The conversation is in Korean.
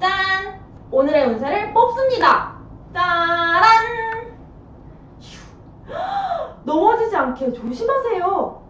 짠! 오늘의 운세를 뽑습니다. 짜란! 넘어지지 않게 조심하세요.